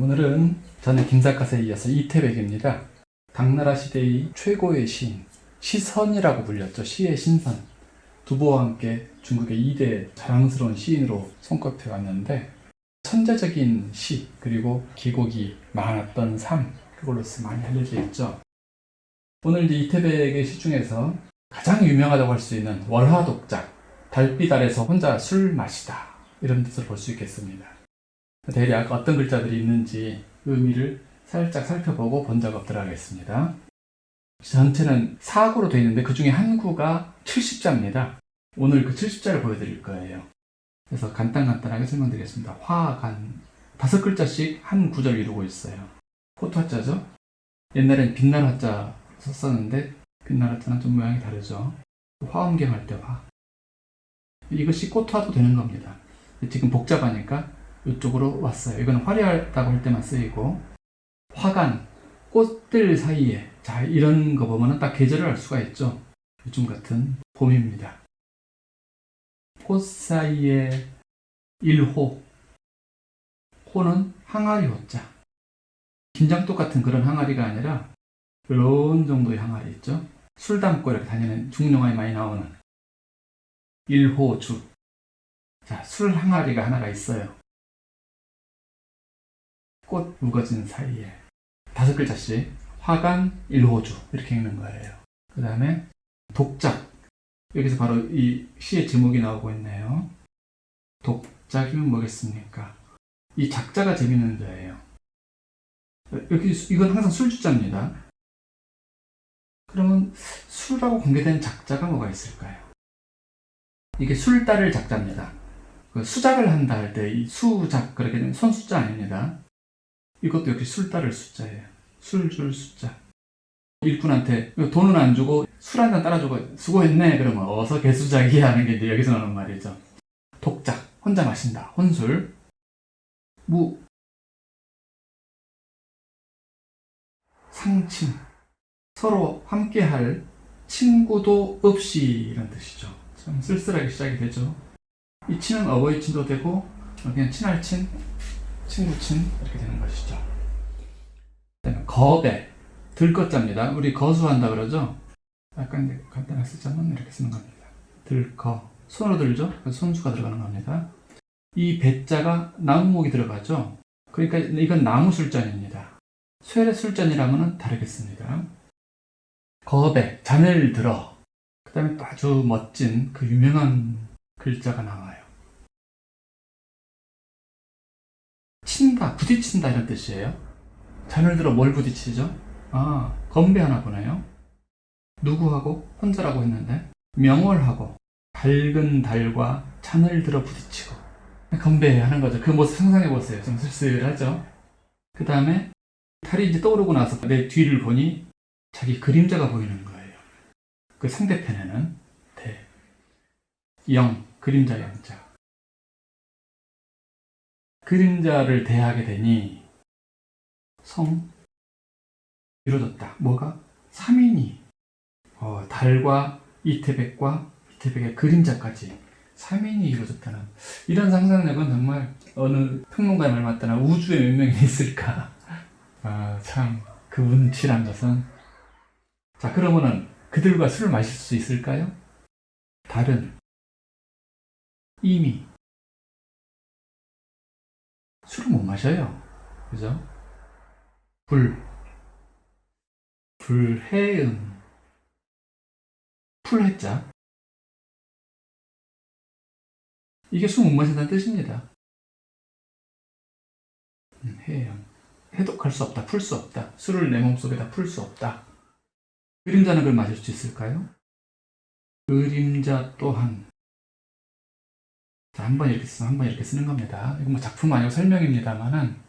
오늘은 저는 김사갓에 이어서 이태백입니다. 당나라 시대의 최고의 시인, 시선이라고 불렸죠. 시의 신선. 두보와 함께 중국의 2대 자랑스러운 시인으로 손꼽혀 왔는데 천재적인 시 그리고 기곡이 많았던 삶 그걸로서 많이 알려져 있죠. 오늘 이태백의 시 중에서 가장 유명하다고 할 수 있는 월화독작 달빛 아래서 혼자 술 마시다 이런 뜻을 볼 수 있겠습니다. 대략 어떤 글자들이 있는지 의미를 살짝 살펴보고 본 작업 들어가겠습니다. 전체는 사구로 되어 있는데 그 중에 한 구가 70자입니다. 오늘 그 70자를 보여드릴 거예요. 그래서 간단간단하게 설명드리겠습니다. 화간 다섯 글자씩 한 구절 이루고 있어요. 코토화자죠? 옛날엔 빛날 화자 썼었는데 빛날 화자는 좀 모양이 다르죠. 화엄경 할 때 화. 이것이 꽃화도 되는 겁니다. 지금 복잡하니까 이쪽으로 왔어요. 이건 화려하다고 할 때만 쓰이고 화간, 꽃들 사이에 자 이런 거 보면 딱 계절을 알 수가 있죠. 요즘 같은 봄입니다. 꽃 사이에 일호 호는 항아리 호자 김장독 같은 그런 항아리가 아니라 이런 정도의 항아리 있죠. 술 담고 이렇게 다니는 중용화에 많이 나오는 일호주 자, 술 항아리가 하나가 있어요. 꽃 묵어진 사이에 다섯 글자씩 화간 일호주 이렇게 읽는 거예요. 그 다음에 독작 여기서 바로 이 시의 제목이 나오고 있네요. 독작이면 뭐겠습니까? 이 작자가 재밌는 자예요. 여기 이건 항상 술주자입니다. 그러면 술하고 관계된 작자가 뭐가 있을까요? 이게 술 따를 작자입니다. 그 수작을 한다 할 때 이 수작 그렇게 손수자 아닙니다. 이것도 역시 술 따를 숫자예요. 술 줄 숫자. 일꾼한테 돈은 안 주고 술 한 잔 따라주고 수고했네 그러면 어서 개수작이 하는 게 이제 여기서 나오는 말이죠. 독작 혼자 마신다 혼술 무 상친 서로 함께할 친구도 없이 이런 뜻이죠. 좀 쓸쓸하게 시작이 되죠. 이 친은 어버이 친도 되고 그냥 친할 친, 친구 친 이렇게 되는 것이죠. 거배 들것자입니다. 우리 거수한다 그러죠. 약간 이제 간단하게 쓰자면 이렇게 쓰는 겁니다. 들거 손으로 들죠. 손수가 들어가는 겁니다. 이 배자가 나무목이 들어가죠. 그러니까 이건 나무 술잔입니다. 쇠의 술잔이라면 다르겠습니다. 거배 잔을 들어 그 다음에 또 아주 멋진 그 유명한 글자가 나와요. 친다, 부딪힌다 이런 뜻이에요. 잔을 들어 뭘 부딪히죠? 아, 건배하나 보네요. 누구하고? 혼자라고 했는데 명월하고 밝은 달과 잔을 들어 부딪히고 건배하는 거죠. 그 모습 상상해 보세요. 좀 쓸쓸하죠? 그 다음에 달이 이제 떠오르고 나서 내 뒤를 보니 자기 그림자가 보이는 거예요. 그 상대편에는 대, 영, 그림자 영자. 그림자를 대하게 되니 성 이루어졌다. 뭐가? 3인이 어, 달과 이태백과 이태백의 그림자까지 3인이 이루어졌다는 이런 상상력은 정말 어느 평론가의 말 맞다나 우주에 몇 명이 있을까 아, 참그 운치란 것은 자 그러면은 그들과 술을 마실 수 있을까요? 달은 이미 술을 못 마셔요. 그죠? 불, 불해음, 풀해자. 이게 술 못 마신다는 뜻입니다. 음, 해양. 해독할 수 없다, 풀 수 없다. 술을 내 몸속에다 풀 수 없다. 그림자는 그걸 마실 수 있을까요? 그림자 또한 자, 한 번 이렇게 쓰면 한 번 이렇게 쓰는 겁니다. 이건 뭐 작품 아니고 설명입니다만은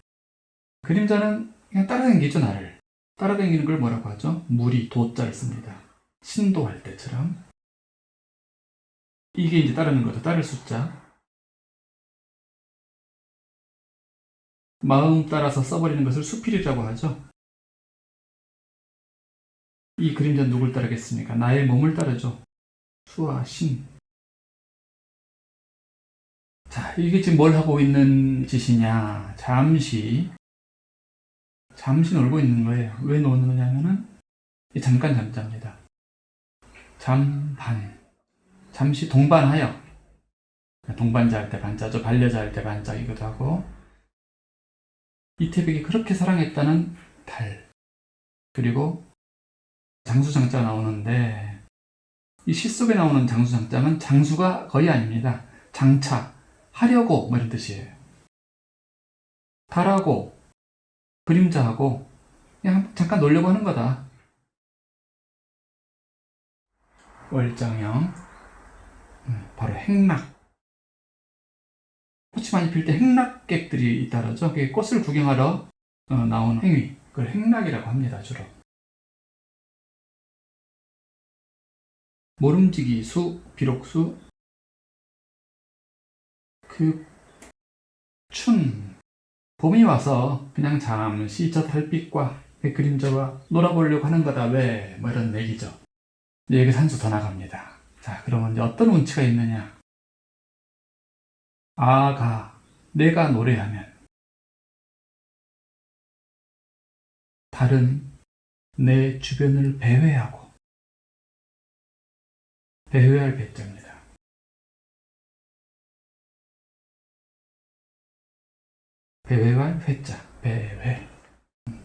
그림자는 그냥 따라다니죠 나를. 따라다니는 걸 뭐라고 하죠? 물이 도자를 씁니다. 신도할 때처럼. 이게 이제 따르는 거죠. 따를 숫자. 마음 따라서 써버리는 것을 수필이라고 하죠. 이 그림자는 누굴 따르겠습니까? 나의 몸을 따르죠. 수와 신. 자, 이게 지금 뭘 하고 있는 짓이냐. 잠시 잠시 놀고 있는 거예요. 왜 노느냐면은 이 잠깐 잠자입니다. 잠반. 잠시 동반하여. 동반자 할 때 반자죠. 반려자 할 때 반자이기도 하고. 이태백이 그렇게 사랑했다는 달. 그리고 장수장자 나오는데 이 시 속에 나오는 장수장자는 장수가 거의 아닙니다. 장차, 하려고 뭐 이런 뜻이에요. 달하고 그림자하고 그냥 잠깐 놀려고 하는 거다. 월정형 음, 바로 행락 꽃이 많이 필 때 행락객들이 잇따르죠. 그게 꽃을 구경하러 어, 나오는 행위 그걸 행락이라고 합니다. 주로 모름지기 수, 비록수 그 춘 봄이 와서 그냥 잠시 저 달빛과 그 그림자와 놀아보려고 하는 거다 왜? 뭐 이런 얘기죠. 여기서 한 수 더 나갑니다. 자, 그러면 이제 어떤 운치가 있느냐? 아가, 내가 노래하면 달은 내 주변을 배회하고 배회할 배자입니다. 배회할 회자, 배회.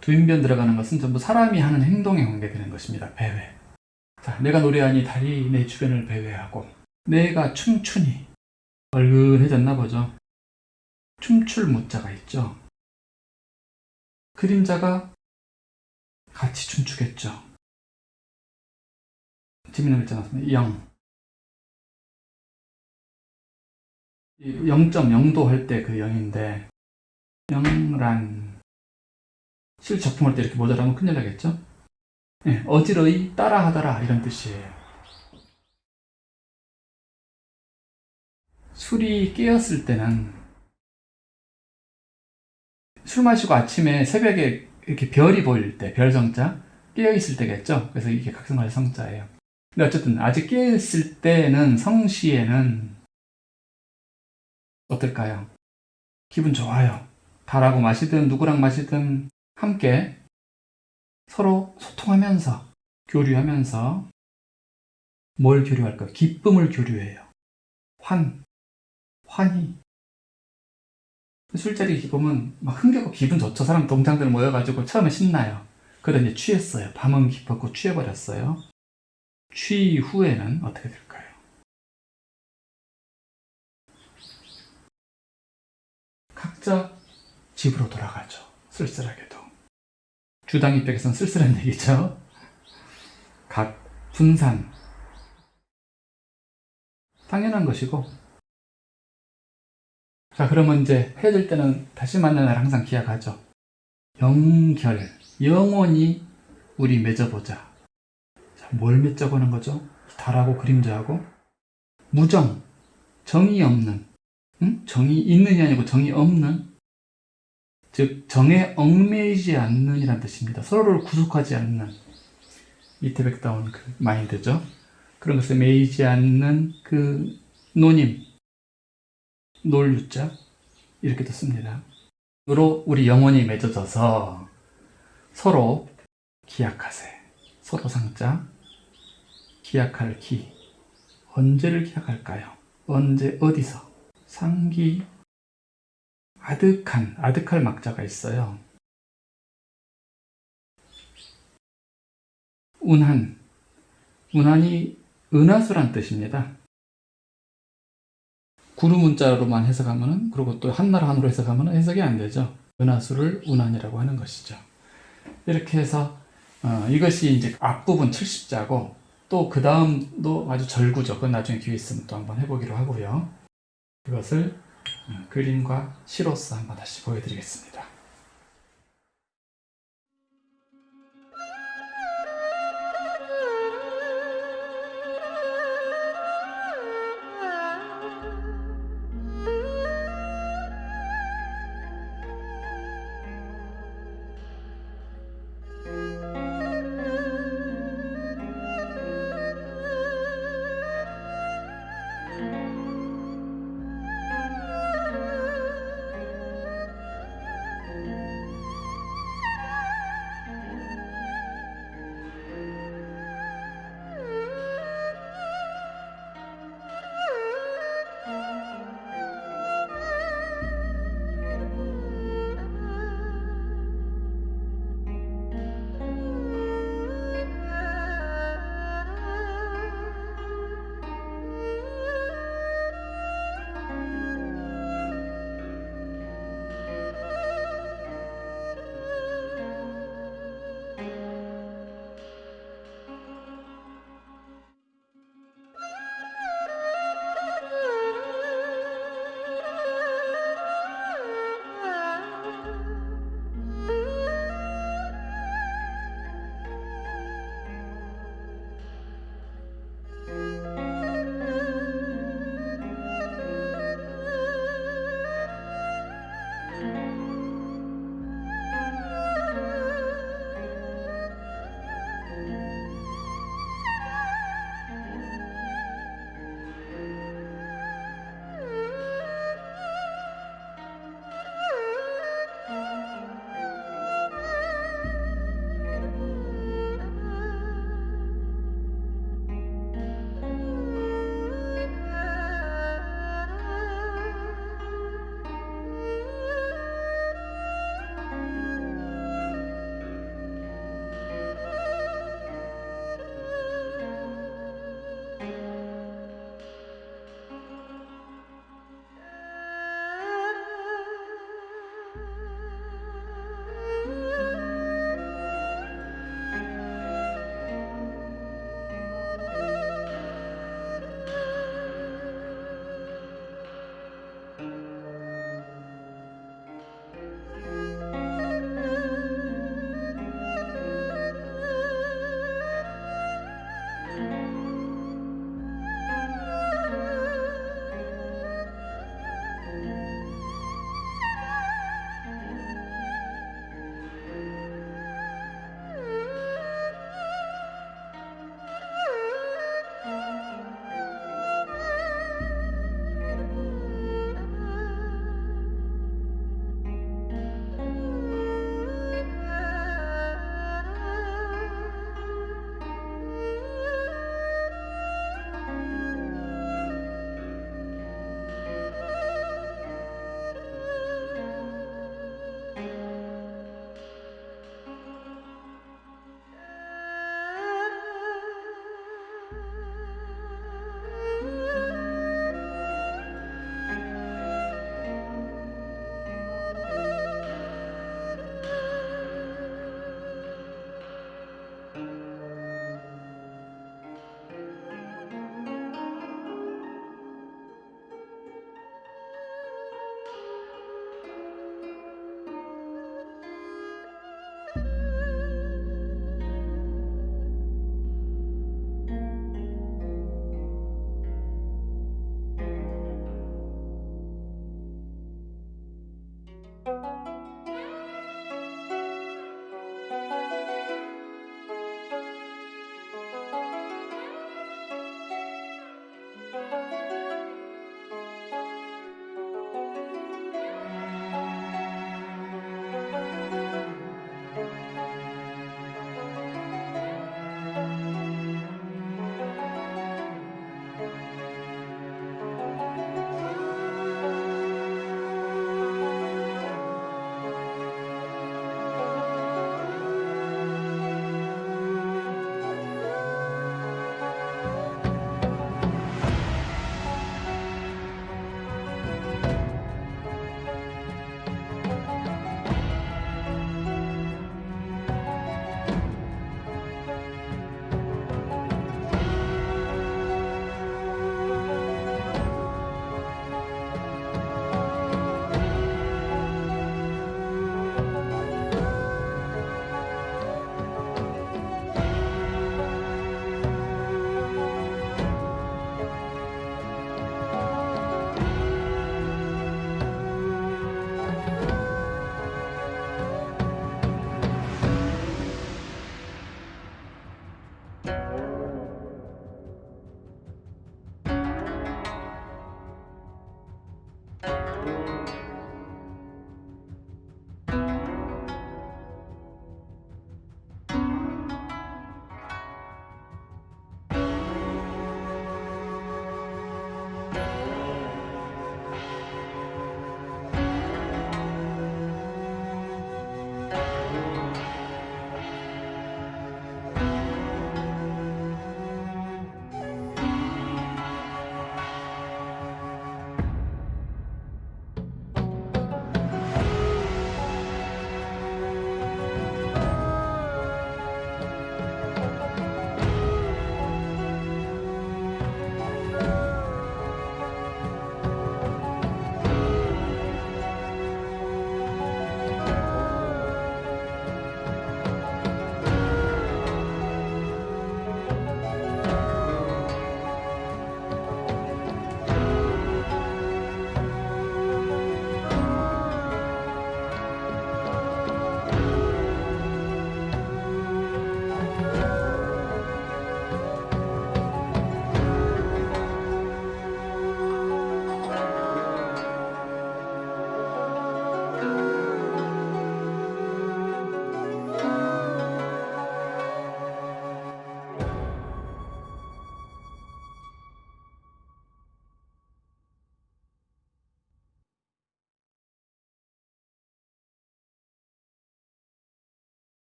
두인변 들어가는 것은 전부 사람이 하는 행동에 관계되는 것입니다. 배회. 자, 내가 노래하니 달이 내 주변을 배회하고 내가 춤추니 얼근해졌나 보죠. 춤출 무자가 있죠. 그림자가 같이 춤추겠죠. 재밌는 글자 나왔습니다. 영. 0.0도 할 때 그 0인데 영란 실 작품할 때 이렇게 모자라면 큰일 나겠죠? 네, 어지러이 따라하더라 이런 뜻이에요. 술이 깨었을 때는 술 마시고 아침에 새벽에 이렇게 별이 보일 때, 별성자 깨어있을 때겠죠? 그래서 이게 각성할 성자예요. 근데 어쨌든 아직 깨어있을 때는 성시에는 어떨까요? 기분 좋아요. 달하고 마시든 누구랑 마시든 함께 서로 소통하면서 교류하면서 뭘 교류할까요? 기쁨을 교류해요. 환, 환희. 술자리 기쁨은 막 흥겹고 기분 좋죠. 사람 동창들 모여가지고 처음에 신나요. 그러다 이제 취했어요. 밤은 깊었고 취해버렸어요. 취 후에는 어떻게 될까요? 각자 집으로 돌아가죠. 쓸쓸하게도. 주당 입장에서는 쓸쓸한 얘기죠. 각 분산. 당연한 것이고. 자, 그러면 이제 헤어질 때는 다시 만나는 날 항상 기약하죠. 영결. 영원히 우리 맺어보자. 자, 뭘 맺어보는 거죠? 달하고 그림자하고. 무정. 정이 없는. 응? 정이 있는이 아니고 정이 없는. 즉 정에 얽매이지 않는 이란 뜻입니다. 서로를 구속하지 않는 이태백다운 그 마인드죠. 그런 것에 매이지 않는 그 노님 놀유자 이렇게도 씁니다. 으로 우리 영혼이 맺어져서 서로 기약하세. 서로 상자 기약할 기 언제를 기약할까요? 언제 어디서 상기 아득한, 아득할 막자가 있어요. 운한, 운한이 은하수란 뜻입니다. 구루 문자로만 해석하면은, 그리고 또 한나라 한으로 해석하면은 해석이 안 되죠. 은하수를 운한이라고 하는 것이죠. 이렇게 해서, 어, 이것이 이제 앞부분 70자고, 또 그 다음도 아주 절구죠. 그건 나중에 기회 있으면 또 한번 해보기로 하고요. 그것을 그림과 시로서 한번 다시 보여드리겠습니다.